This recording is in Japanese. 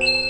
you